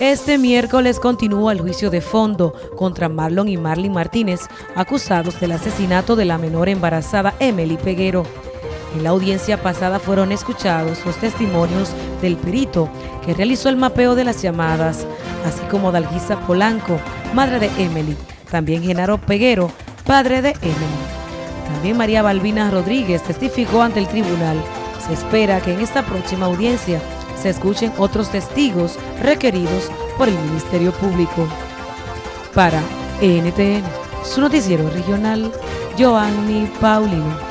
Este miércoles continúa el juicio de fondo contra Marlon y Marlene Martínez, acusados del asesinato de la menor embarazada Emily Peguero. En la audiencia pasada fueron escuchados los testimonios del perito que realizó el mapeo de las llamadas, así como Dalgisa Polanco, madre de Emily, también Genaro Peguero, padre de Emily. También María Balbina Rodríguez testificó ante el tribunal. Se espera que en esta próxima audiencia se escuchen otros testigos requeridos por el Ministerio Público. Para NTN, su noticiero regional, Joanny Paulino.